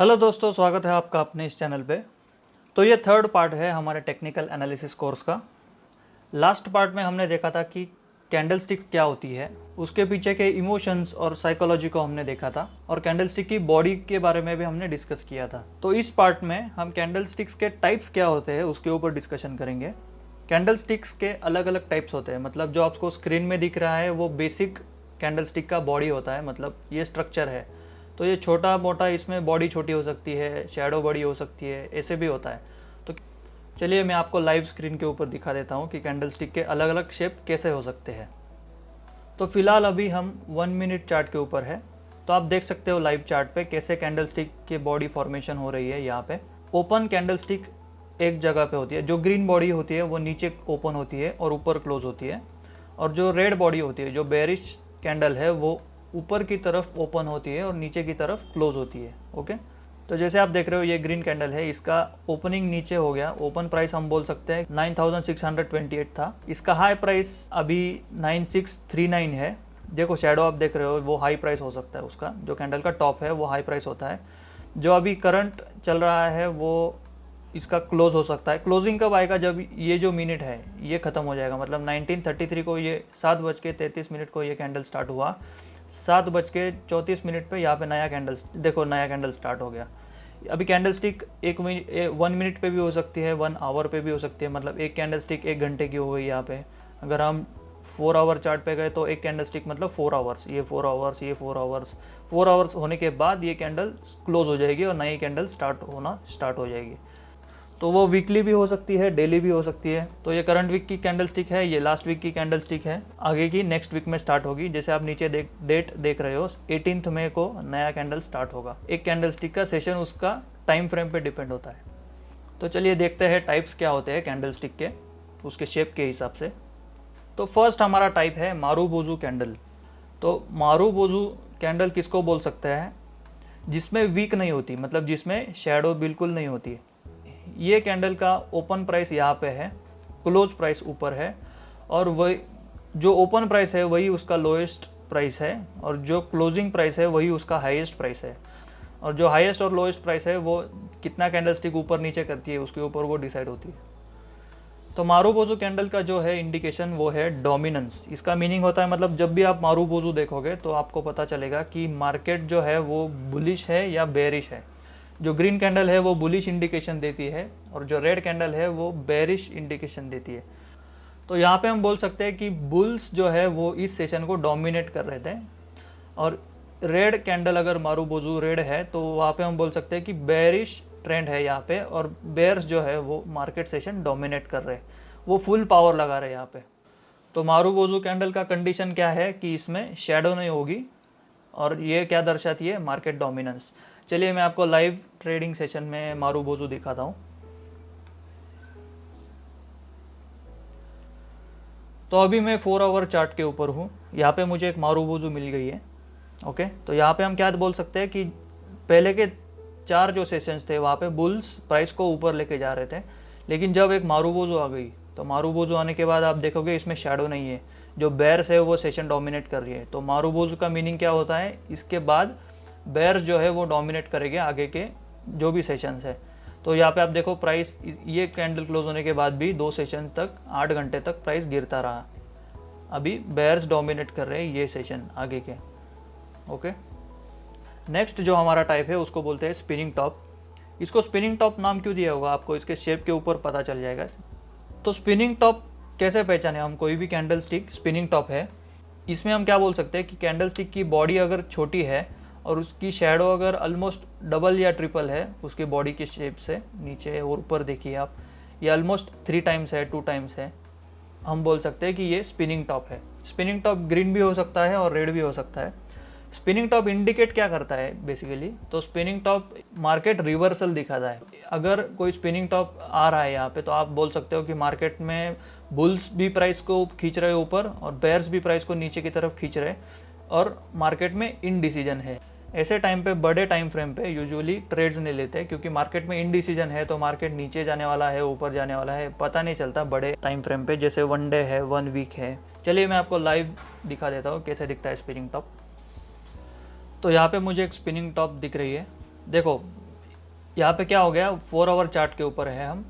Hello दोस्तों, स्वागत है आपका अपने इस चैनल पे। तो ये थर्ड पार्ट है हमारे टेक्निकल एनालिसिस कोर्स का। लास्ट पार्ट में हमने देखा था कि कैंडल स्टिक क्या होती है, उसके पीछे के इमोशंस और साइकोलॉजी को हमने देखा था, और कैंडल स्टिक की बॉडी के बारे में भी हमने डिस्कस किया था। तो इस पार्ट में हम कैंडल के टाइप्स क्या होते हैं, उसके ऊपर डिस्कशन करेंगे। कैंडल के अलग अलग टाइप्स होते हैं मतलब जो आपको स्क्रीन में दिख रहा है, वो बेसिक कैंडल का बॉडी होता है मतलब ये स्ट्रक्चर है। तो ये छोटा मोटा इसमें बॉडी छोटी हो सकती है शेडो बड़ी हो सकती है, ऐसे भी होता है। तो चलिए मैं आपको लाइव स्क्रीन के ऊपर दिखा देता हूँ कि कैंडल स्टिक के अलग अलग शेप कैसे हो सकते हैं। तो फ़िलहाल अभी हम वन मिनट चार्ट के ऊपर है। तो आप देख सकते हो लाइव चार्ट पे कैसे कैंडल स्टिक की बॉडी फॉर्मेशन हो रही है यहाँ पे। ओपन कैंडल स्टिक एक जगह पे होती है। जो ग्रीन बॉडी होती है, वो नीचे ओपन होती है और ऊपर क्लोज होती है। और जो रेड बॉडी होती है, जो बेरिश कैंडल है, वो ऊपर की तरफ़ ओपन होती है और नीचे की तरफ़ क्लोज होती है, ओके? तो जैसे आप देख रहे हो, ये ग्रीन कैंडल है, इसका ओपनिंग नीचे हो गया। ओपन प्राइस हम बोल सकते हैं 9628 था। इसका हाई प्राइस अभी 9639 है। देखो शेडो आप देख रहे हो, वो हाई प्राइस हो सकता है उसका। जो कैंडल का टॉप है, वो हाई प्राइस होता है। जो अभी करंट चल रहा है, वो इसका क्लोज हो सकता है। क्लोजिंग कब आएगा, जब ये जो मिनट है, ये ख़त्म हो जाएगा। मतलब 1933 को ये सात बज के मिनट को ये कैंडल स्टार्ट हुआ। सात बज के चौंतीस मिनट पर यहाँ पे नया कैंडल देखो, नया कैंडल स्टार्ट हो गया। अभी कैंडल स्टिक एक मिनट वन मिनट पे भी हो सकती है वन आवर पे भी हो सकती है मतलब एक कैंडल स्टिक एक घंटे की हो गई यहाँ पे। अगर हम फोर आवर चार्ट पे गए तो एक कैंडल स्टिक मतलब फोर आवर्स ये फोर आवर्स ये फोर आवर्स फोर आवर्स होने के बाद ये कैंडल क्लोज हो जाएगी और नई कैंडल स्टार्ट होना स्टार्ट हो जाएगी। तो वो वीकली भी हो सकती है डेली भी हो सकती है। तो ये करंट वीक की कैंडल स्टिक है, ये लास्ट वीक की कैंडल स्टिक है। आगे की नेक्स्ट वीक में स्टार्ट होगी। जैसे आप नीचे देख डेट देख रहे हो एटीनथ मई को नया कैंडल स्टार्ट होगा। एक कैंडल स्टिक का सेशन उसका टाइम फ्रेम पे डिपेंड होता है। तो चलिए देखते हैं टाइप्स क्या होते हैं कैंडल स्टिक के, उसके शेप के हिसाब से। तो फ़र्स्ट हमारा टाइप है मारू बोजू कैंडल तो मारू बोजू कैंडल किसको बोल सकते हैं? जिसमें वीक नहीं होती मतलब जिसमें शेडो बिल्कुल नहीं होती है। ये कैंडल का ओपन प्राइस यहाँ पे है क्लोज प्राइस ऊपर है, और वही, जो ओपन प्राइस है वही उसका लोएस्ट प्राइस है, और जो क्लोजिंग प्राइस है वही उसका हाईएस्ट प्राइस है। और जो हाईएस्ट और लोएस्ट प्राइस है वो कितना कैंडल स्टिक ऊपर नीचे करती है, उसके ऊपर वो डिसाइड होती है। तो मारू बोजू कैंडल का जो है इंडिकेशन वो है डोमिनेंस इसका मीनिंग होता है मतलब जब भी आप मारू बोजू देखोगे तो आपको पता चलेगा कि मार्केट जो है वो बुलिश है या बेरिश है। जो ग्रीन कैंडल है, वो बुलिश इंडिकेशन देती है और जो रेड कैंडल है, वो बेरिश इंडिकेशन देती है। तो यहाँ पे हम बोल सकते हैं कि बुल्स जो है, वो इस सेशन को डोमिनेट कर रहे थे। और रेड कैंडल अगर मारू बोजू रेड है तो वहाँ पे हम बोल सकते हैं कि बेरिश ट्रेंड है यहाँ पे और बेयर्स जो है, वो मार्केट सेशन डोमिनेट कर रहे हैं। वो फुल पावर लगा रहे हैं यहाँ पे। तो मारू बोजू कैंडल का कंडीशन क्या है कि इसमें शेडो नहीं होगी और ये क्या दर्शाती है? मार्केट डोमिनेंस चलिए मैं आपको लाइव ट्रेडिंग सेशन में मारू बोजू दिखाता हूँ। तो अभी मैं फोर आवर चार्ट के ऊपर हूँ। यहाँ पे मुझे एक मारू बोजू मिल गई है ओके तो यहाँ पे हम क्या बोल सकते हैं कि पहले के चार जो सेशंस थे, वहाँ पे बुल्स प्राइस को ऊपर लेके जा रहे थे। लेकिन जब एक मारू बोजू आ गई तो मारू बोजू आने के बाद आप देखोगे इसमें शेडो नहीं है। जो बैर्स है वो सेशन डोमिनेट कर रही है। तो मारू बोजू का मीनिंग क्या होता है? इसके बाद बेयर्स जो है वो डोमिनेट करेंगे आगे के जो भी सेशंस है। तो यहाँ पे आप देखो प्राइस ये कैंडल क्लोज होने के बाद भी दो सेशन तक, आठ घंटे तक प्राइस गिरता रहा। अभी बेयर्स डोमिनेट कर रहे हैं ये सेशन आगे के। ओके नेक्स्ट जो हमारा टाइप है, उसको बोलते हैं स्पिनिंग टॉप इसको स्पिनिंग टॉप नाम क्यों दिया होगा? आपको इसके शेप के ऊपर पता चल जाएगा। तो स्पिनिंग टॉप कैसे पहचाने? हम कोई भी कैंडल स्टिक स्पिनिंग टॉप है। इसमें हम क्या बोल सकते हैं कि कैंडल स्टिक की बॉडी अगर छोटी है और उसकी शेडो अगर ऑलमोस्ट डबल या ट्रिपल है, उसके बॉडी के शेप से, नीचे और ऊपर देखिए आप, ये ऑलमोस्ट थ्री टाइम्स है टू टाइम्स है। हम बोल सकते हैं कि ये स्पिनिंग टॉप है। स्पिनिंग टॉप ग्रीन भी हो सकता है और रेड भी हो सकता है। स्पिनिंग टॉप इंडिकेट क्या करता है बेसिकली तो स्पिनिंग टॉप मार्केट रिवर्सल दिखाता है। अगर कोई स्पिनिंग टॉप आ रहा है यहाँ पे तो आप बोल सकते हो कि मार्केट में बुल्स भी प्राइस को खींच रहे ऊपर और बेयर्स भी प्राइस को नीचे की तरफ़ खींच रहे और मार्केट में इनडिसीजन है। ऐसे टाइम पे, बड़े टाइम फ्रेम पे यूजुअली ट्रेड्स नहीं लेते क्योंकि मार्केट में इनडिसीजन है तो मार्केट नीचे जाने वाला है, ऊपर जाने वाला है, पता नहीं चलता बड़े टाइम फ्रेम पे, जैसे वन डे है वन वीक है। चलिए मैं आपको लाइव दिखा देता हूँ, कैसे दिखता है स्पिनिंग टॉप तो यहाँ पे मुझे एक स्पिनिंग टॉप दिख रही है। देखो, यहाँ पे क्या हो गया फोर आवर चार्ट के ऊपर है हम।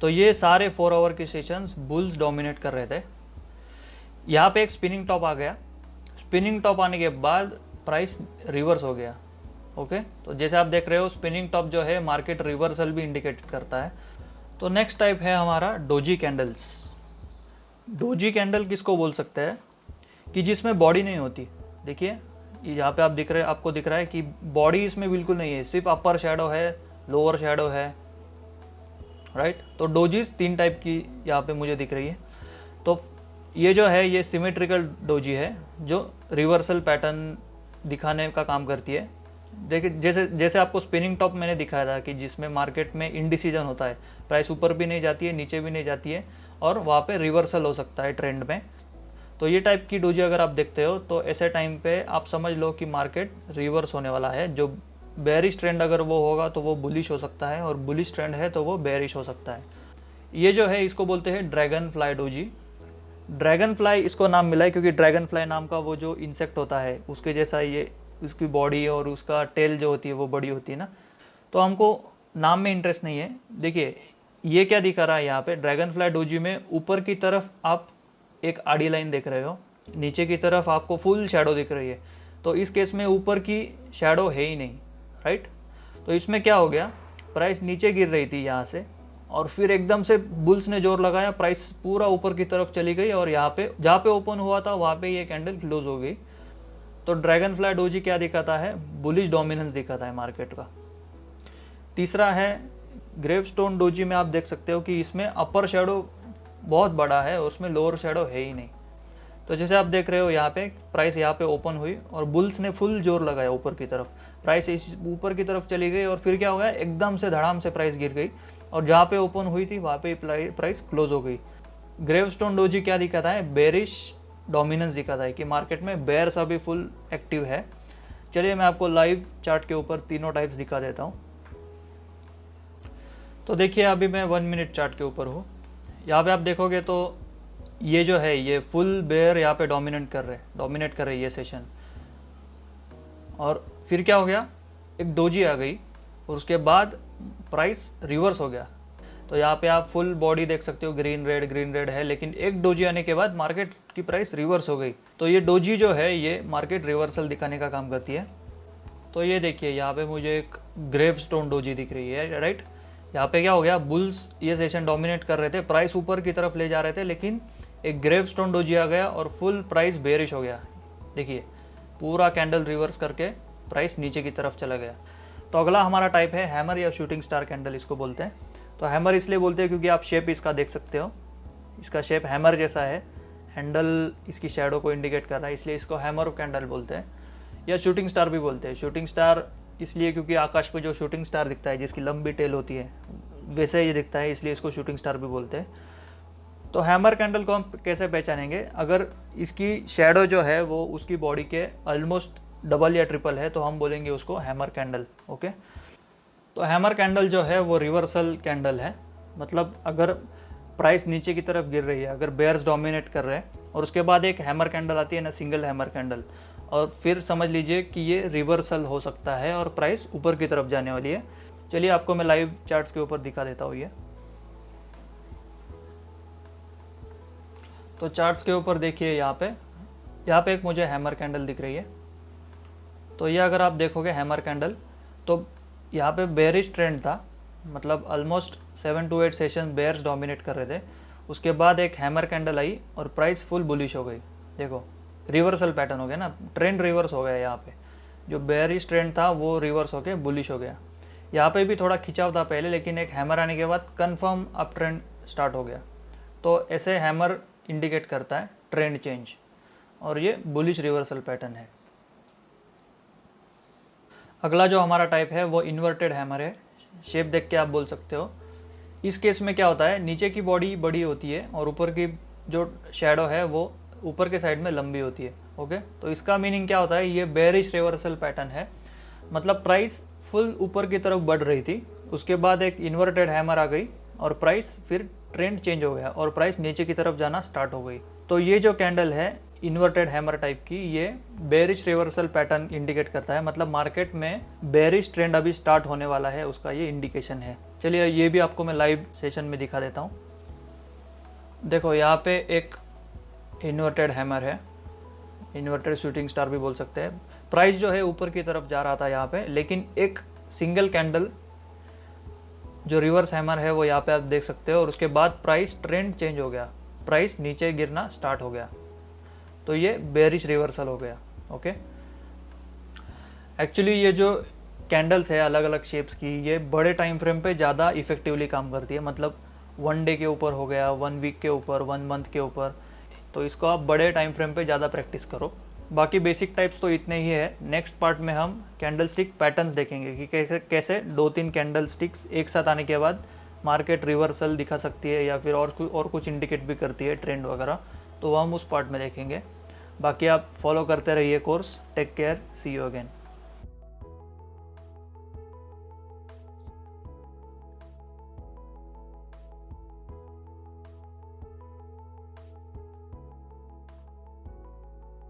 तो ये सारे फोर आवर के सेशंस बुल्स डोमिनेट कर रहे थे। यहाँ पे एक स्पिनिंग टॉप आ गया। स्पिनिंग टॉप आने के बाद प्राइस रिवर्स हो गया ओके तो जैसे आप देख रहे हो स्पिनिंग टॉप जो है मार्केट रिवर्सल भी इंडिकेट करता है। तो नेक्स्ट टाइप है हमारा डोजी कैंडल्स डोजी कैंडल किसको बोल सकते हैं? कि जिसमें बॉडी नहीं होती। देखिए यहाँ पे आप दिख रहे, आपको दिख रहा है कि बॉडी इसमें बिल्कुल नहीं है, सिर्फ़ अपर शेडो है लोअर शेडो है राइट तो डोजीज तीन टाइप की यहाँ पे मुझे दिख रही है। तो ये जो है, ये सिमेट्रिकल डोजी है, जो रिवर्सल पैटर्न दिखाने का काम करती है। देखिए, जैसे जैसे आपको स्पिनिंग टॉप मैंने दिखाया था कि जिसमें मार्केट में इनडिसीजन होता है प्राइस ऊपर भी नहीं जाती है, नीचे भी नहीं जाती है और वहाँ पे रिवर्सल हो सकता है ट्रेंड में। तो ये टाइप की डोजी अगर आप देखते हो तो ऐसे टाइम पे आप समझ लो कि मार्केट रिवर्स होने वाला है। जो बेरिश ट्रेंड अगर वो होगा तो वो बुलिश हो सकता है और बुलिश ट्रेंड है तो वो बेरिश हो सकता है। ये जो है, इसको बोलते हैं dragon fly doji dragon fly इसको नाम मिला है क्योंकि ड्रैगन फ्लाई नाम का वो जो इंसेक्ट होता है, उसके जैसा ये, उसकी बॉडी और उसका टेल जो होती है, वो बड़ी होती है ना। तो हमको नाम में इंटरेस्ट नहीं है। देखिए, ये क्या दिखा रहा है यहाँ पे? ड्रैगन फ्लाई डोजी में ऊपर की तरफ़ आप एक आड़ी लाइन देख रहे हो, नीचे की तरफ़ आपको फुल शेडो दिख रही है। तो इस केस में ऊपर की शेडो है ही नहीं राइट तो इसमें क्या हो गया? प्राइस नीचे गिर रही थी यहाँ से। और फिर एकदम से बुल्स ने ज़ोर लगाया प्राइस पूरा ऊपर की तरफ़ चली गई और यहाँ पे, जहाँ पे ओपन हुआ था, वहाँ पे ये कैंडल क्लोज हो गई। तो ड्रैगन फ्लाई डोजी क्या दिखाता है? बुलिश डोमिनेंस दिखाता है मार्केट का। तीसरा है ग्रेव स्टोन डोजी में आप देख सकते हो कि इसमें अपर शेडो बहुत बड़ा है, उसमें लोअर शेडो है ही नहीं। तो जैसे आप देख रहे हो यहाँ पे प्राइस यहाँ पे ओपन हुई और बुल्स ने फुल ज़ोर लगाया ऊपर की तरफ़। प्राइस इस ऊपर की तरफ़ चली गई और फिर क्या हो गया? एकदम से धड़ाम से प्राइस गिर गई। और जहाँ पे ओपन हुई थी, वहाँ पे प्राइस क्लोज हो गई। ग्रेव स्टोन डोजी क्या दिखाता है? बेरिश डोमिनेंस दिखाता है कि मार्केट में बेयर्स अभी फुल एक्टिव है। चलिए मैं आपको लाइव चार्ट के ऊपर तीनों टाइप्स दिखा देता हूँ। तो देखिए, अभी मैं वन मिनट चार्ट के ऊपर हूँ। यहाँ पे आप देखोगे तो ये जो है, ये फुल बेयर यहाँ पे डोमिनेट कर रहे हैं। डोमिनेट कर रहे ये सेशन और फिर क्या हो गया? एक डोजी आ गई, और उसके बाद प्राइस रिवर्स हो गया। तो यहाँ पे आप फुल बॉडी देख सकते हो ग्रीन रेड ग्रीन रेड है, लेकिन एक डोजी आने के बाद मार्केट की प्राइस रिवर्स हो गई। तो ये डोजी जो है, ये मार्केट रिवर्सल दिखाने का काम करती है। तो ये देखिए, यहाँ पे मुझे एक ग्रेव स्टोन डोजी दिख रही है राइट यहाँ पे क्या हो गया बुल्स ये सेशन डोमिनेट कर रहे थे प्राइस ऊपर की तरफ़ ले जा रहे थे, लेकिन एक ग्रेव स्टोन डोजी आ गया और फुल प्राइस बेरिश हो गया। देखिए, पूरा कैंडल रिवर्स करके प्राइस नीचे की तरफ़ चला गया। तो अगला हमारा टाइप है हैमर या शूटिंग स्टार कैंडल इसको बोलते हैं। तो हैमर इसलिए बोलते हैं क्योंकि आप शेप इसका देख सकते हो। इसका शेप हैमर जैसा है। हैंडल इसकी शेडो को इंडिकेट कर रहा है, इसलिए इसको हैमर कैंडल बोलते हैं। या शूटिंग स्टार भी बोलते हैं। शूटिंग स्टार इसलिए क्योंकि आकाश पे जो शूटिंग स्टार दिखता है, जिसकी लंबी टेल होती है, वैसे ही दिखता है, इसलिए इसको शूटिंग स्टार भी बोलते हैं। तो हैमर कैंडल को हम कैसे पहचानेंगे? अगर इसकी शेडो जो है, वो उसकी बॉडी के ऑलमोस्ट डबल या ट्रिपल है तो हम बोलेंगे उसको हैमर कैंडल ओके तो हैमर कैंडल जो है, वो रिवर्सल कैंडल है। मतलब अगर प्राइस नीचे की तरफ़ गिर रही है, अगर बेयर्स डोमिनेट कर रहे हैं, और उसके बाद एक हैमर कैंडल आती है ना सिंगल हैमर कैंडल और फिर समझ लीजिए कि ये रिवर्सल हो सकता है और प्राइस ऊपर की तरफ़ जाने वाली है। चलिए, आपको मैं लाइव चार्ट्स के ऊपर दिखा देता हूँ ये। तो चार्ट्स के ऊपर देखिए यहाँ पे। यहाँ पे एक मुझे हैमर कैंडल दिख रही है। तो ये अगर आप देखोगे हैमर कैंडल तो यहाँ पे बेरिश ट्रेंड था मतलब almost seven to eight session bears dominate कर रहे थे। उसके बाद एक हैमर कैंडल आई और प्राइस फुल बुलिश हो गई। देखो रिवर्सल पैटर्न हो गया ना ट्रेंड रिवर्स हो गया यहाँ पे। जो बेरिश ट्रेंड था, वो रिवर्स हो गया बुलिश हो गया। यहाँ पे भी थोड़ा खिंचाव था पहले, लेकिन एक हैमर आने के बाद कन्फर्म अप ट्रेंड स्टार्ट हो गया। तो ऐसे हैमर इंडिकेट करता है ट्रेंड चेंज और ये बुलिश रिवर्सल पैटर्न है। अगला जो हमारा टाइप है, वो इन्वर्टेड हैमर है। शेप देख के आप बोल सकते हो। इस केस में क्या होता है, नीचे की बॉडी बड़ी होती है और ऊपर की जो शेडो है, वो ऊपर के साइड में लंबी होती है ओके तो इसका मीनिंग क्या होता है, ये बेरिश रिवर्सल पैटर्न है। मतलब प्राइस फुल ऊपर की तरफ़ बढ़ रही थी, उसके बाद एक इन्वर्टेड हैमर आ गई और प्राइस फिर ट्रेंड चेंज हो गया और प्राइस नीचे की तरफ़ जाना स्टार्ट हो गई। तो ये जो कैंडल है इन्वर्टेड हैमर टाइप की ये बेरिश रिवर्सल पैटर्न इंडिकेट करता है। मतलब मार्केट में बेरिश ट्रेंड अभी स्टार्ट होने वाला है, उसका ये इंडिकेशन है। चलिए ये भी आपको मैं लाइव सेशन में दिखा देता हूँ। देखो, यहाँ पे एक इन्वर्टेड हैमर है। इन्वर्टेड शूटिंग स्टार भी बोल सकते हैं। प्राइस जो है ऊपर की तरफ़ जा रहा था यहाँ पे, लेकिन एक सिंगल कैंडल जो रिवर्स हैमर है, वो यहाँ पे आप देख सकते हो। और उसके बाद प्राइस ट्रेंड चेंज हो गया। प्राइस नीचे गिरना स्टार्ट हो गया। तो ये बेरिश रिवर्सल हो गया ओके एक्चुअली ये जो कैंडल्स है अलग अलग शेप्स की, ये बड़े टाइम फ्रेम पे ज़्यादा इफेक्टिवली काम करती है। मतलब वन डे के ऊपर हो गया वन वीक के ऊपर वन मंथ के ऊपर। तो इसको आप बड़े टाइम फ्रेम पे ज़्यादा प्रैक्टिस करो। बाकी बेसिक टाइप्स तो इतने ही है। नेक्स्ट पार्ट में हम कैंडल स्टिक पैटर्न्स देखेंगे कि कैसे कैसे दो तीन कैंडल स्टिक्स एक साथ आने के बाद मार्केट रिवर्सल दिखा सकती है या फिर और कुछ और कुछ इंडिकेट भी करती है ट्रेंड वगैरह। तो हम उस पार्ट में देखेंगे। बाकी आप फॉलो करते रहिए course take care see you again